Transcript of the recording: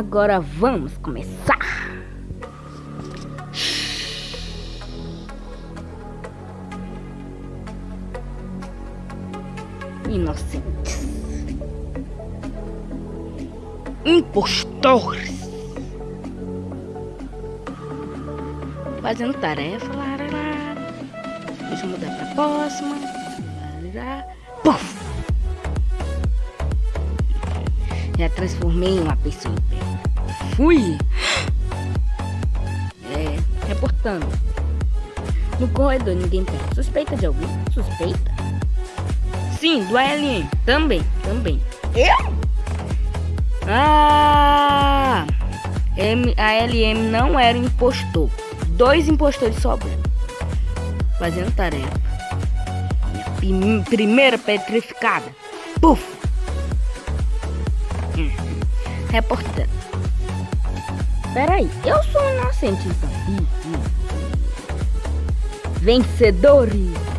Agora vamos começar. Inocentes. Impostores. Fazendo tarefa. Lá, lá, lá. Deixa eu mudar pra próxima. Lá, lá. Puf! Já transformei em uma pessoa. Fui! É, reportando. No corredor ninguém tem. Suspeita de alguém? Suspeita? Sim, do ALM. Também, também. Eu? Ah! M, a LM não era impostor. Dois impostores sobrando. Fazendo tarefa. Minha primeira petrificada. Puf! Reportando. Peraí, eu sou inocente então. Vencedores!